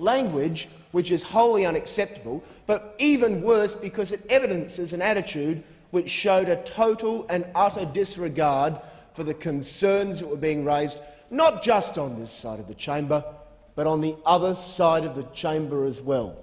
language which is wholly unacceptable, but even worse because it evidences an attitude which showed a total and utter disregard for the concerns that were being raised, not just on this side of the chamber, but on the other side of the chamber as well.